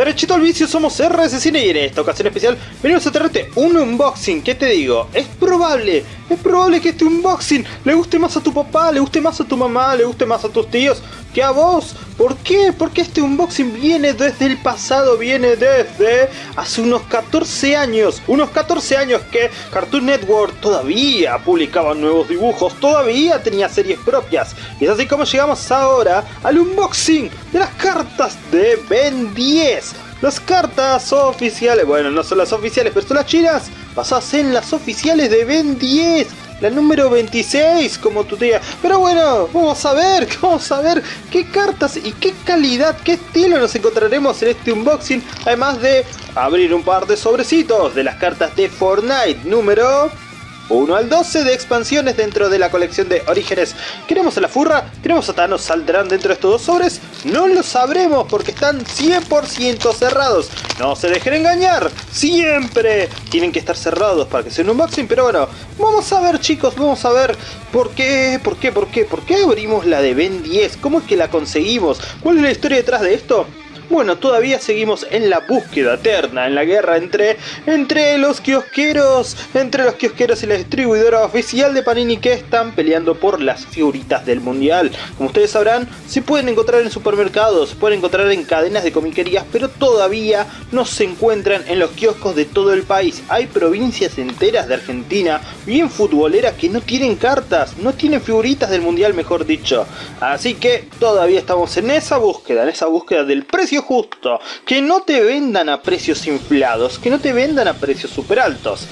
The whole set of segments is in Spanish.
Derechito al vicio, somos RS Cine y en esta ocasión especial venimos a traerte un unboxing. ¿Qué te digo? Es probable, es probable que este unboxing le guste más a tu papá, le guste más a tu mamá, le guste más a tus tíos que a vos. ¿Por qué? Porque este unboxing viene desde el pasado, viene desde hace unos 14 años. Unos 14 años que Cartoon Network todavía publicaba nuevos dibujos, todavía tenía series propias. Y es así como llegamos ahora al unboxing de las cartas de Ben 10. Las cartas oficiales, bueno, no son las oficiales, pero son las chinas, basadas en las oficiales de Ben 10 la número 26 como tu tía. Pero bueno, vamos a ver, vamos a ver qué cartas y qué calidad, qué estilo nos encontraremos en este unboxing. Además de abrir un par de sobrecitos de las cartas de Fortnite número 1 al 12 de expansiones dentro de la colección de Orígenes. ¿Queremos a la furra? ¿Queremos a Thanos? ¿Saldrán dentro de estos dos sobres? No lo sabremos porque están 100% cerrados. No se dejen engañar, siempre tienen que estar cerrados para que sea un unboxing. Pero bueno, vamos a ver chicos, vamos a ver por qué, por qué, por qué, por qué abrimos la de Ben 10. ¿Cómo es que la conseguimos? ¿Cuál es la historia detrás de esto? Bueno, todavía seguimos en la búsqueda eterna, en la guerra entre, entre los kiosqueros, entre los kiosqueros y la distribuidora oficial de Panini que están peleando por las figuritas del mundial. Como ustedes sabrán, se pueden encontrar en supermercados, se pueden encontrar en cadenas de comiquerías, pero todavía no se encuentran en los kioscos de todo el país. Hay provincias enteras de Argentina, bien futboleras, que no tienen cartas, no tienen figuritas del mundial, mejor dicho. Así que todavía estamos en esa búsqueda, en esa búsqueda del precio justo, que no te vendan a precios inflados, que no te vendan a precios super altos.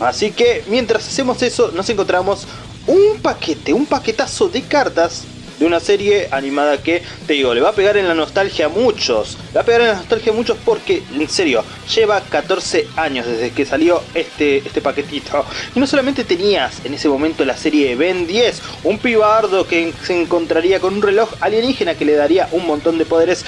Así que mientras hacemos eso nos encontramos un paquete, un paquetazo de cartas de una serie animada que, te digo, le va a pegar en la nostalgia a muchos. Le va a pegar en la nostalgia a muchos porque, en serio, lleva 14 años desde que salió este, este paquetito. Y no solamente tenías en ese momento la serie Ben 10, un pibardo que se encontraría con un reloj alienígena que le daría un montón de poderes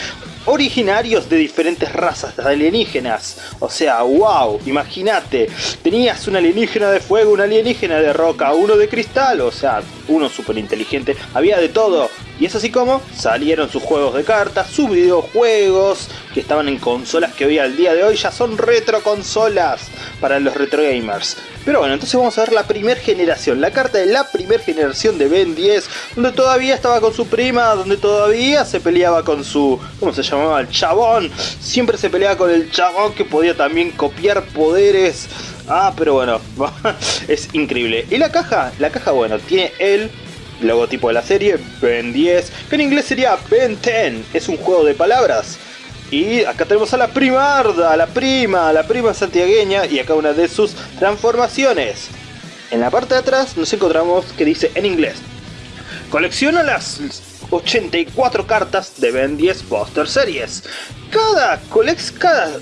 originarios de diferentes razas alienígenas. O sea, wow, imagínate, tenías un alienígena de fuego, un alienígena de roca, uno de cristal, o sea, uno súper inteligente, había de todo. Y es así como salieron sus juegos de cartas, sus videojuegos, que estaban en consolas que hoy al día de hoy ya son retro consolas para los retro gamers. Pero bueno, entonces vamos a ver la primera generación, la carta de la primera generación de Ben 10, donde todavía estaba con su prima, donde todavía se peleaba con su, ¿cómo se llamaba? El chabón. Siempre se peleaba con el chabón que podía también copiar poderes. Ah, pero bueno, es increíble. ¿Y la caja? La caja, bueno, tiene el logotipo de la serie, Ben 10, que en inglés sería Ben 10, es un juego de palabras. Y acá tenemos a la primarda, la prima, la prima santiagueña y acá una de sus transformaciones. En la parte de atrás nos encontramos que dice en inglés, colecciona las 84 cartas de Ben 10 Poster Series. Cada colex... cada...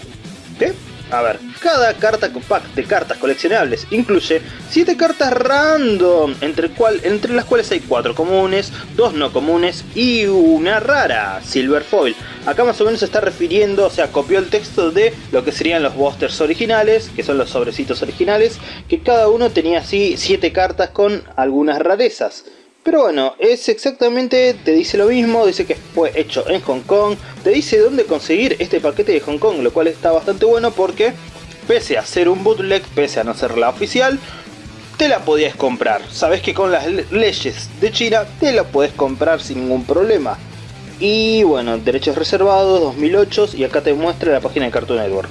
¿Qué? A ver, cada carta pack de cartas coleccionables incluye 7 cartas random, entre, cual, entre las cuales hay 4 comunes, 2 no comunes y una rara, Silver Foil. Acá más o menos se está refiriendo, o sea, copió el texto de lo que serían los boosters originales, que son los sobrecitos originales, que cada uno tenía así 7 cartas con algunas rarezas. Pero bueno, es exactamente, te dice lo mismo, dice que fue hecho en Hong Kong, te dice dónde conseguir este paquete de Hong Kong, lo cual está bastante bueno porque pese a ser un bootleg, pese a no ser la oficial, te la podías comprar. Sabes que con las leyes de China te la puedes comprar sin ningún problema. Y bueno, derechos reservados, 2008 y acá te muestra la página de Cartoon Network.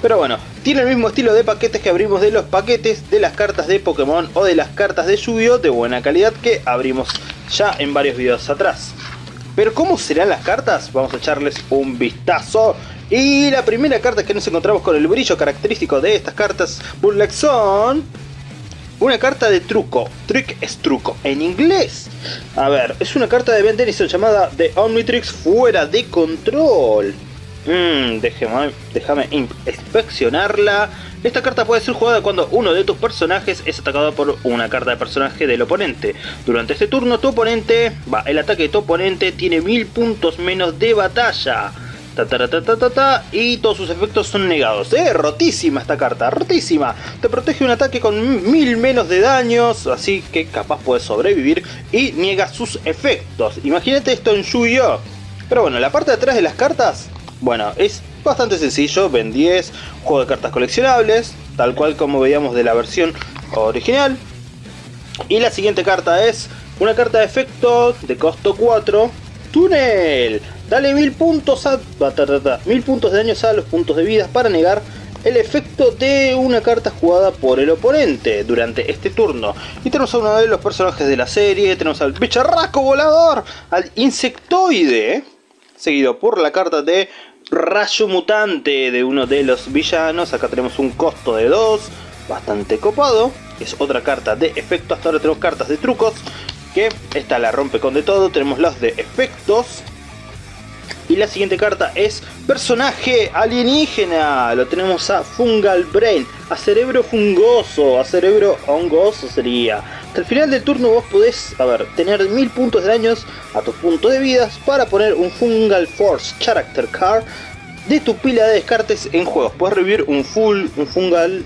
Pero bueno, tiene el mismo estilo de paquetes que abrimos de los paquetes de las cartas de Pokémon o de las cartas de yu de buena calidad que abrimos ya en varios videos atrás. Pero ¿cómo serán las cartas? Vamos a echarles un vistazo. Y la primera carta que nos encontramos con el brillo característico de estas cartas Burlex son una carta de truco. Trick es truco. En inglés. A ver, es una carta de Ben Denison llamada The Omnitrix fuera de control. Mmm, déjame, inspeccionarla. Esta carta puede ser jugada cuando uno de tus personajes es atacado por una carta de personaje del oponente. Durante este turno tu oponente, va, el ataque de tu oponente tiene mil puntos menos de batalla y todos sus efectos son negados. ¡Eh! Rotísima esta carta, rotísima. Te protege un ataque con mil menos de daños, así que capaz puedes sobrevivir y niega sus efectos. Imagínate esto en Yu-Gi-Oh! Pero bueno, la parte de atrás de las cartas, bueno, es bastante sencillo, Ben 10, juego de cartas coleccionables, tal cual como veíamos de la versión original. Y la siguiente carta es una carta de efecto de costo 4, Túnel. Dale mil puntos a... mil puntos de daño a los puntos de vida para negar el efecto de una carta jugada por el oponente durante este turno. Y tenemos a uno de los personajes de la serie, tenemos al bicharraco volador, al insectoide, seguido por la carta de rayo mutante de uno de los villanos. Acá tenemos un costo de 2, bastante copado. Es otra carta de efecto, hasta ahora tenemos cartas de trucos, que esta la rompe con de todo. Tenemos los de efectos, y la siguiente carta es personaje alienígena. Lo tenemos a Fungal Brain, a cerebro fungoso, a cerebro hongoso sería. Hasta el final del turno vos podés, a ver, tener mil puntos de daños a tus puntos de vidas para poner un Fungal Force Character Card de tu pila de descartes en juegos. Puedes revivir un full, un Fungal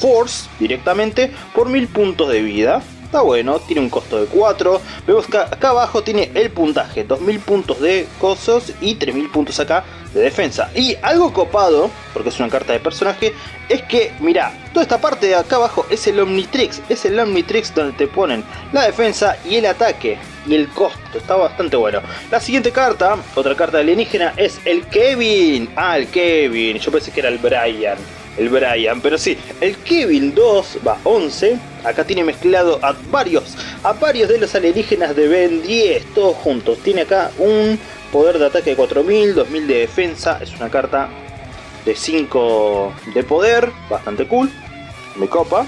Force directamente por mil puntos de vida. Está bueno, tiene un costo de 4. Vemos que acá abajo tiene el puntaje, 2000 puntos de cosos y 3000 puntos acá de defensa. Y algo copado, porque es una carta de personaje, es que, mira, toda esta parte de acá abajo es el Omnitrix. Es el Omnitrix donde te ponen la defensa y el ataque. Y el costo, está bastante bueno. La siguiente carta, otra carta alienígena, es el Kevin. Ah, el Kevin, yo pensé que era el Brian el Brian, pero sí, el Kevin 2 va 11, acá tiene mezclado a varios, a varios de los alienígenas de Ben 10, todos juntos, tiene acá un poder de ataque de 4000, 2000 de defensa, es una carta de 5 de poder, bastante cool, me copa,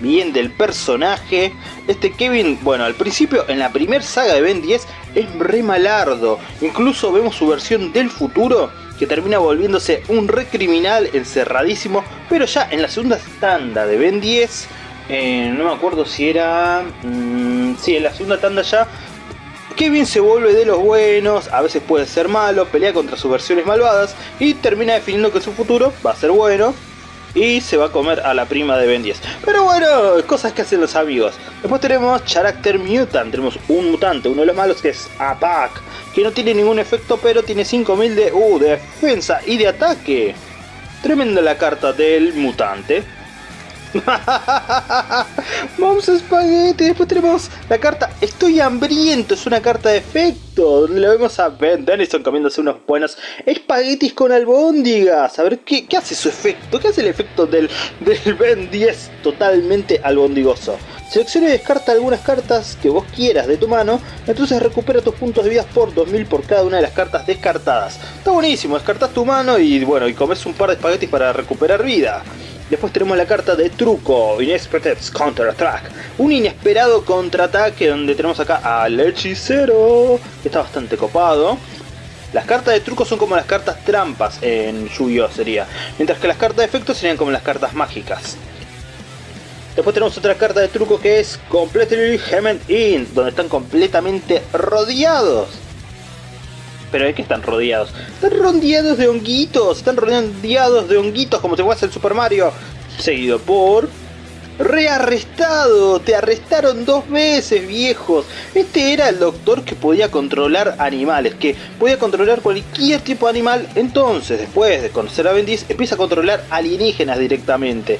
bien del personaje. Este Kevin, bueno, al principio en la primera saga de Ben 10 es re malardo. Incluso vemos su versión del futuro que termina volviéndose un recriminal encerradísimo, pero ya en la segunda tanda de Ben 10, eh, no me acuerdo si era... Mmm, sí, en la segunda tanda ya, Kevin se vuelve de los buenos, a veces puede ser malo, pelea contra sus versiones malvadas y termina definiendo que su futuro va a ser bueno y se va a comer a la prima de Ben 10. Pero bueno, cosas que hacen los amigos. Después tenemos Character Mutant, tenemos un mutante, uno de los malos que es Apac, que no tiene ningún efecto pero tiene 5000 de, uh, de defensa y de ataque. Tremenda la carta del mutante. Vamos a Spaghetti. Después tenemos la carta Estoy hambriento. Es una carta de efecto. Donde le vemos a Ben Denison comiéndose unos buenos espaguetis con albóndigas. A ver ¿qué, qué, hace su efecto. ¿Qué hace el efecto del, del Ben 10 totalmente albondigoso? Selecciona y descarta algunas cartas que vos quieras de tu mano, entonces recupera tus puntos de vida por 2000 por cada una de las cartas descartadas. Está buenísimo, descartas tu mano y bueno, y comes un par de espaguetis para recuperar vida. Después tenemos la carta de truco, Unexpected Counter Attack. Un inesperado contraataque donde tenemos acá al hechicero, que está bastante copado. Las cartas de truco son como las cartas trampas en Yu-Gi-Oh! sería, mientras que las cartas de efecto serían como las cartas mágicas. Después tenemos otra carta de truco que es Completely Hemmed In, donde están completamente rodeados. ¿Pero de qué están rodeados? Están rodeados de honguitos, están rodeados de honguitos como te fuese el Super Mario. Seguido por... Rearrestado, te arrestaron dos veces viejos. Este era el doctor que podía controlar animales, que podía controlar cualquier tipo de animal. Entonces, después de conocer a Bendiz, empieza a controlar alienígenas directamente.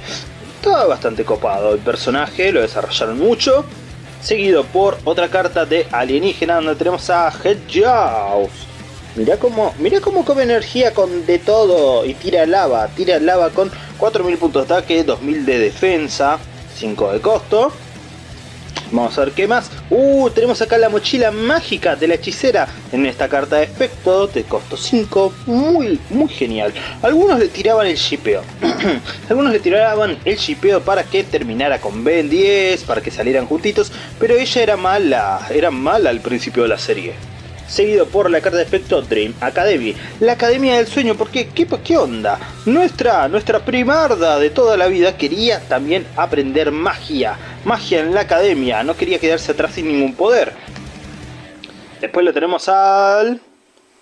Estaba bastante copado el personaje, lo desarrollaron mucho. Seguido por otra carta de alienígena donde tenemos a Hedgehouse. Mirá cómo, mirá cómo come energía con de todo y tira lava. Tira lava con 4000 puntos de ataque, 2000 de defensa, 5 de costo. Vamos a ver qué más. Uh, tenemos acá la mochila mágica de la hechicera en esta carta de efecto de costo 5. Muy, muy genial. Algunos le tiraban el shipeo. Algunos le tiraban el shipeo para que terminara con Ben 10, para que salieran juntitos. Pero ella era mala, era mala al principio de la serie seguido por la carta de efecto Dream Academy, la Academia del Sueño, porque ¿qué, qué onda? Nuestra, nuestra primarda de toda la vida quería también aprender magia, magia en la Academia, no quería quedarse atrás sin ningún poder. Después lo tenemos al...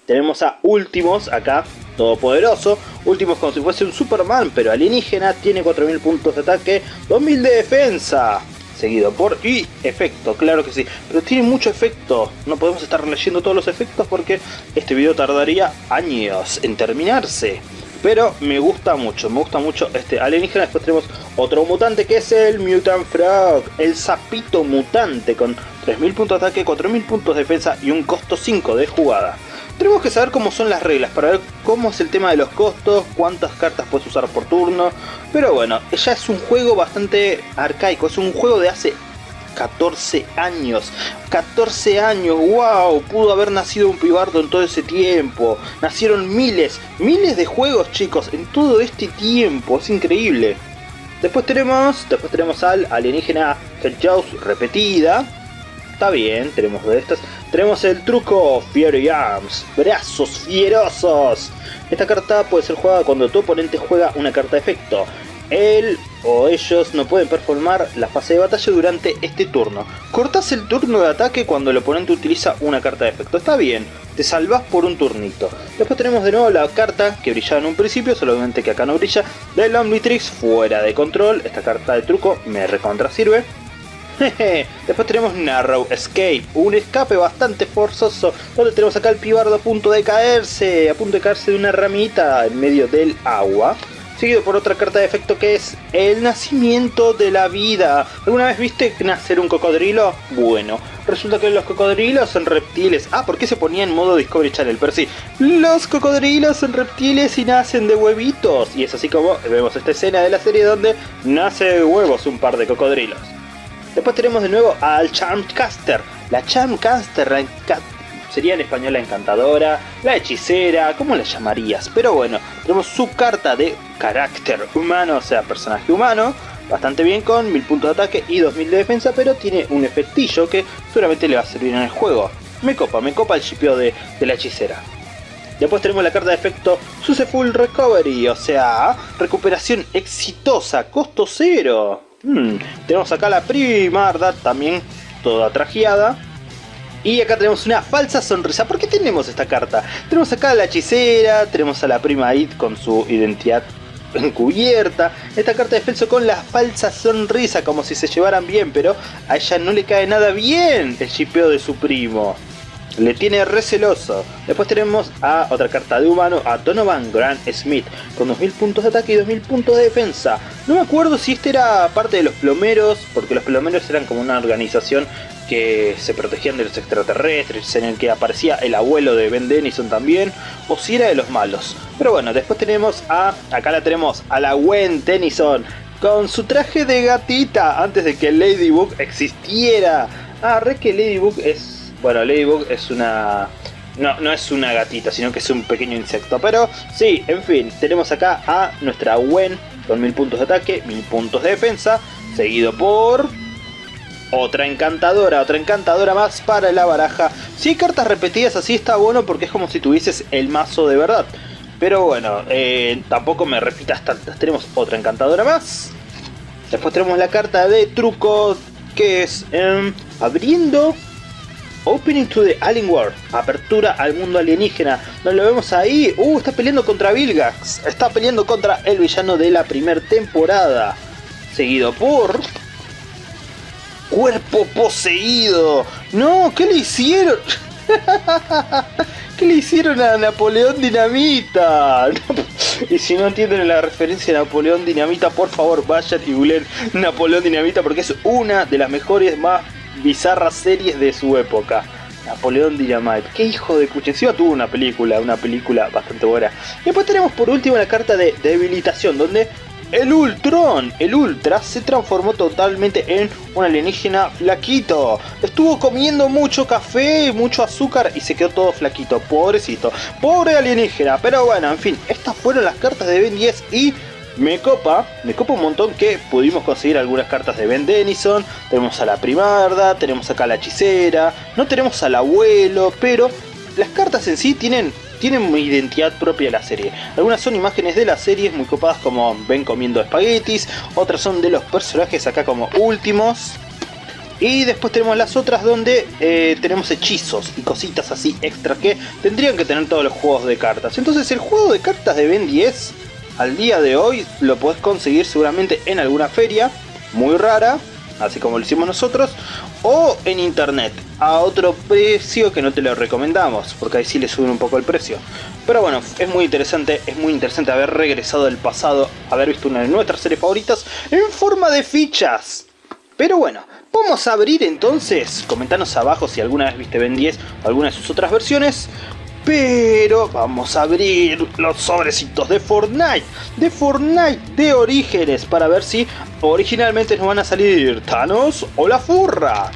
Tenemos a Últimos acá, todopoderoso. Últimos como si fuese un Superman, pero alienígena. Tiene 4000 puntos de ataque, 2000 de defensa. Seguido por y efecto, claro que sí, pero tiene mucho efecto, no podemos estar leyendo todos los efectos porque este video tardaría años en terminarse. Pero me gusta mucho, me gusta mucho este alienígena. Después tenemos otro mutante que es el Mutant Frog, el sapito mutante con 3000 puntos de ataque, 4000 puntos de defensa y un costo 5 de jugada. Tenemos que saber cómo son las reglas para ver cómo es el tema de los costos, cuántas cartas puedes usar por turno. Pero bueno, ya es un juego bastante arcaico, es un juego de hace 14 años. 14 años, wow, pudo haber nacido un pibardo en todo ese tiempo. Nacieron miles, miles de juegos chicos en todo este tiempo, es increíble. Después tenemos, después tenemos al alienígena Hedgehouse repetida, está bien, tenemos de estas. Tenemos el truco Fiery Arms, brazos fierosos. Esta carta puede ser jugada cuando tu oponente juega una carta de efecto. Él o ellos no pueden performar la fase de batalla durante este turno. Cortas el turno de ataque cuando el oponente utiliza una carta de efecto. Está bien, te salvas por un turnito. Después tenemos de nuevo la carta que brillaba en un principio, solamente que acá no brilla, del Omnitrix fuera de control. Esta carta de truco me recontra sirve. Después tenemos Narrow Escape, un escape bastante forzoso, donde tenemos acá el pibardo a punto de caerse, a punto de caerse de una ramita en medio del agua. Seguido por otra carta de efecto que es el nacimiento de la vida. ¿Alguna vez viste nacer un cocodrilo? Bueno, resulta que los cocodrilos son reptiles. Ah, ¿por qué se ponía en modo Discovery Channel? Pero sí, los cocodrilos son reptiles y nacen de huevitos. Y es así como vemos esta escena de la serie donde nace de huevos un par de cocodrilos. Después tenemos de nuevo al Charmcaster. La Charmcaster sería en español la encantadora, la hechicera, ¿cómo la llamarías? Pero bueno, tenemos su carta de carácter humano, o sea, personaje humano. Bastante bien con 1000 puntos de ataque y 2000 de defensa, pero tiene un efectillo que seguramente le va a servir en el juego. Me copa, me copa el chipeo de, de la hechicera. Después tenemos la carta de efecto Full Recovery, o sea, recuperación exitosa, costo cero. Hmm, tenemos acá la primarda también toda trajeada. Y acá tenemos una falsa sonrisa. ¿Por qué tenemos esta carta? Tenemos acá a la hechicera, tenemos a la prima Id con su identidad encubierta. Esta carta de defensa con la falsa sonrisa, como si se llevaran bien, pero a ella no le cae nada bien el chipeo de su primo. Le tiene receloso. Después tenemos a otra carta de humano, a Donovan Grant Smith, con 2000 puntos de ataque y 2000 puntos de defensa. No me acuerdo si este era parte de los plomeros, porque los plomeros eran como una organización que se protegían de los extraterrestres, en el que aparecía el abuelo de Ben Denison también, o si era de los malos. Pero bueno, después tenemos a, acá la tenemos, a la Gwen Tennyson, con su traje de gatita, antes de que Ladybug existiera. Ah, re que Ladybug es bueno, Ladybug es una... No, no es una gatita, sino que es un pequeño insecto. Pero sí, en fin, tenemos acá a nuestra Gwen con 1000 puntos de ataque, 1000 puntos de defensa, seguido por... Otra encantadora, otra encantadora más para la baraja. Si cartas repetidas así está bueno porque es como si tuvieses el mazo de verdad. Pero bueno, eh, tampoco me repitas tantas. Tenemos otra encantadora más. Después tenemos la carta de truco que es em, abriendo Opening to the Alien World, apertura al mundo alienígena, nos lo vemos ahí, uh, está peleando contra Vilgax, está peleando contra el villano de la primera temporada, seguido por... Cuerpo poseído, no, ¿qué le hicieron? ¿Qué le hicieron a Napoleón Dinamita? y si no entienden la referencia a Napoleón Dinamita, por favor vayan y googleen Napoleón Dinamita porque es una de las mejores más bizarras series de su época. Napoleón Dynamite, qué hijo de cuche, tuvo una película, una película bastante buena. Y después tenemos por último la carta de debilitación, donde el Ultron, el Ultra, se transformó totalmente en un alienígena flaquito. Estuvo comiendo mucho café, mucho azúcar y se quedó todo flaquito. Pobrecito, pobre alienígena. Pero bueno, en fin, estas fueron las cartas de Ben 10 y me copa, me copa un montón que pudimos conseguir algunas cartas de Ben Denison, tenemos a la primarda, tenemos acá a la hechicera, no tenemos al abuelo, pero las cartas en sí tienen, tienen identidad propia de la serie. Algunas son imágenes de la serie muy copadas como ven comiendo espaguetis, otras son de los personajes acá como últimos. Y después tenemos las otras donde eh, tenemos hechizos y cositas así extra que tendrían que tener todos los juegos de cartas. Entonces el juego de cartas de Ben 10 al día de hoy lo podés conseguir seguramente en alguna feria muy rara así como lo hicimos nosotros, o en internet, a otro precio que no te lo recomendamos, porque ahí sí le suben un poco el precio. Pero bueno, es muy interesante, es muy interesante haber regresado del pasado, haber visto una de nuestras series favoritas en forma de fichas. Pero bueno, vamos a abrir entonces, comentanos abajo si alguna vez viste Ben 10 o alguna de sus otras versiones, pero vamos a abrir los sobrecitos de Fortnite, de Fortnite de Orígenes, para ver si originalmente nos van a salir Thanos o la Furra.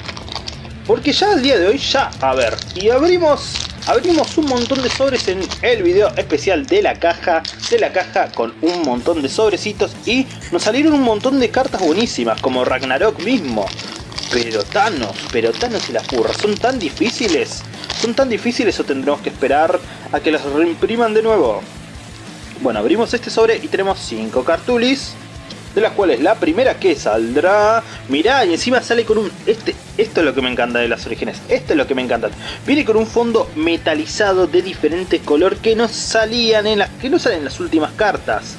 Porque ya al día de hoy, ya, a ver, y abrimos, abrimos un montón de sobres en el video especial de la caja, de la caja con un montón de sobrecitos y nos salieron un montón de cartas buenísimas, como Ragnarok mismo. Pero Thanos, pero Thanos y la Furra son tan difíciles ¿Son tan difíciles o tendremos que esperar a que las reimpriman de nuevo? Bueno, abrimos este sobre y tenemos 5 cartulis. De las cuales la primera que saldrá... Mirá, y encima sale con un... Este, esto es lo que me encanta de las orígenes. Esto es lo que me encanta. Viene con un fondo metalizado de diferente color que no salían en las... Que no salen en las últimas cartas.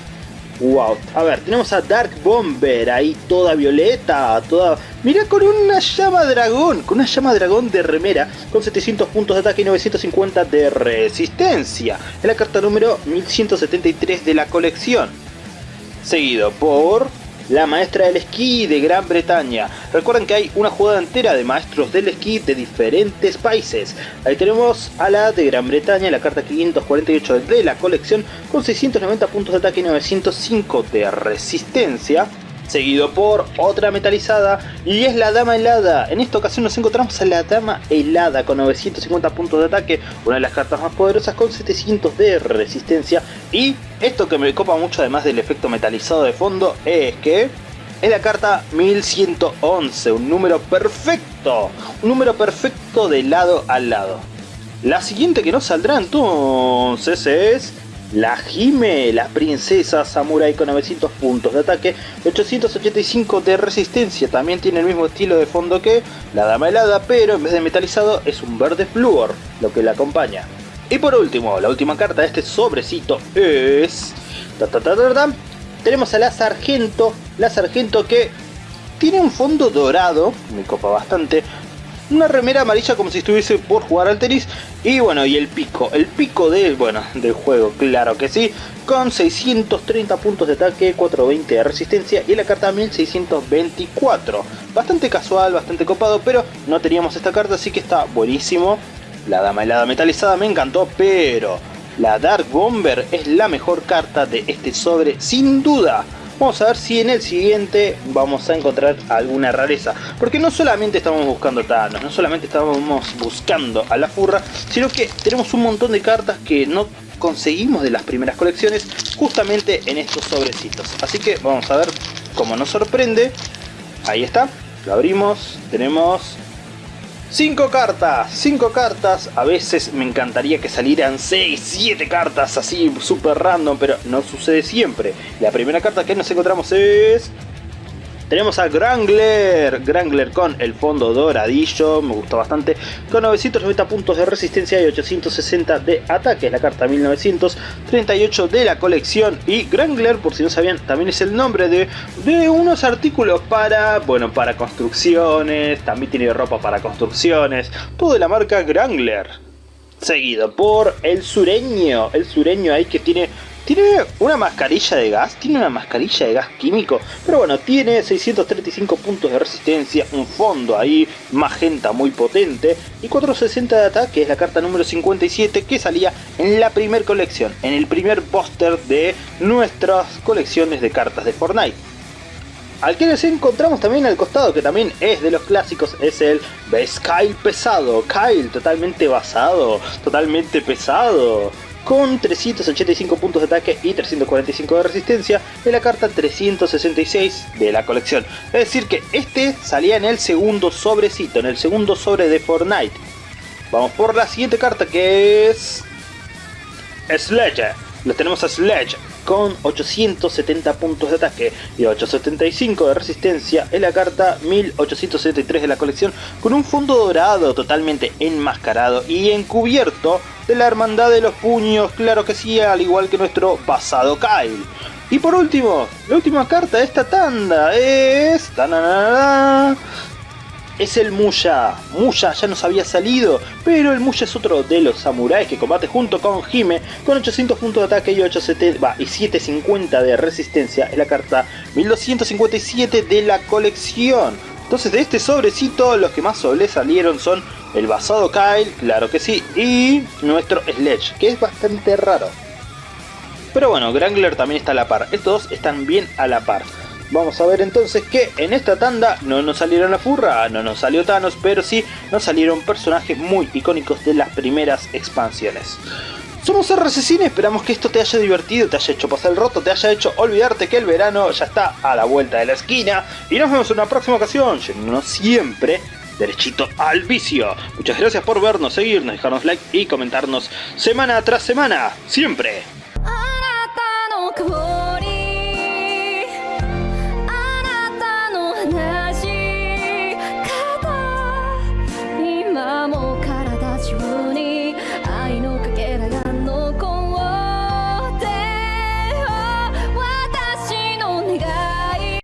Wow, a ver, tenemos a Dark Bomber ahí toda violeta, toda... Mira con una llama dragón, con una llama dragón de remera, con 700 puntos de ataque y 950 de resistencia. Es la carta número 1173 de la colección. Seguido por la maestra del esquí de Gran Bretaña. Recuerden que hay una jugada entera de maestros del esquí de diferentes países. Ahí tenemos a la de Gran Bretaña, la carta 548 de la colección, con 690 puntos de ataque y 905 de resistencia seguido por otra metalizada y es la Dama Helada. En esta ocasión nos encontramos a la Dama Helada con 950 puntos de ataque, una de las cartas más poderosas con 700 de resistencia y esto que me copa mucho además del efecto metalizado de fondo es que es la carta 1111, un número perfecto, un número perfecto de lado a lado. La siguiente que nos saldrá entonces es la Jime, la princesa samurai con 900 puntos de ataque, 885 de resistencia, también tiene el mismo estilo de fondo que la dama helada, pero en vez de metalizado es un verde flúor, lo que la acompaña. Y por último, la última carta de este sobrecito es... tenemos a la sargento, la sargento que tiene un fondo dorado, me copa bastante, una remera amarilla como si estuviese por jugar al tenis. Y bueno y el pico el pico del bueno del juego claro que sí con 630 puntos de ataque 420 de resistencia y la carta 1624 bastante casual bastante copado pero no teníamos esta carta así que está buenísimo. La dama helada metalizada me encantó pero la Dark Bomber es la mejor carta de este sobre sin duda Vamos a ver si en el siguiente vamos a encontrar alguna rareza. Porque no solamente estamos buscando Thanos, no solamente estamos buscando a la furra, sino que tenemos un montón de cartas que no conseguimos de las primeras colecciones justamente en estos sobrecitos. Así que vamos a ver cómo nos sorprende. Ahí está, lo abrimos, tenemos 5 cartas, 5 cartas, a veces me encantaría que salieran 6, 7 cartas así super random, pero no sucede siempre. La primera carta que nos encontramos es tenemos a Grangler, Grangler con el fondo doradillo, me gustó bastante, con 990 puntos de resistencia y 860 de ataque, es la carta 1938 de la colección y Grangler, por si no sabían, también es el nombre de, de unos artículos para, bueno, para construcciones, también tiene ropa para construcciones, todo de la marca Grangler. Seguido por el sureño, el sureño ahí que tiene tiene una mascarilla de gas, tiene una mascarilla de gas químico, pero bueno, tiene 635 puntos de resistencia, un fondo ahí, magenta muy potente, y 460 de ataque, es la carta número 57 que salía en la primer colección, en el primer póster de nuestras colecciones de cartas de Fortnite. Al que nos encontramos también al costado, que también es de los clásicos, es el Base Kyle pesado. Kyle totalmente basado, totalmente pesado con 385 puntos de ataque y 345 de resistencia en la carta 366 de la colección. Es decir que este salía en el segundo sobrecito, en el segundo sobre de Fortnite. Vamos por la siguiente carta que es... Sledge. Lo tenemos a Sledge con 870 puntos de ataque y 875 de resistencia en la carta 1873 de la colección con un fondo dorado totalmente enmascarado y encubierto de la hermandad de los puños, claro que sí, al igual que nuestro pasado Kyle. Y por último, la última carta de esta tanda es... Es el Muya. Muya ya nos había salido, pero el Muya es otro de los samuráis que combate junto con Hime con 800 puntos de ataque y, 870, y 750 de resistencia. Es la carta 1257 de la colección. Entonces de este sobrecito los que más salieron son el basado Kyle, claro que sí, y nuestro Sledge, que es bastante raro. Pero bueno, Grangler también está a la par, estos dos están bien a la par. Vamos a ver entonces que en esta tanda no nos salieron la furra, no nos salió Thanos, pero sí nos salieron personajes muy icónicos de las primeras expansiones. Somos RCCine, esperamos que esto te haya divertido, te haya hecho pasar el roto, te haya hecho olvidarte que el verano ya está a la vuelta de la esquina. Y nos vemos en una próxima ocasión, yéndonos siempre derechito al vicio. Muchas gracias por vernos, seguirnos, dejarnos like y comentarnos semana tras semana, siempre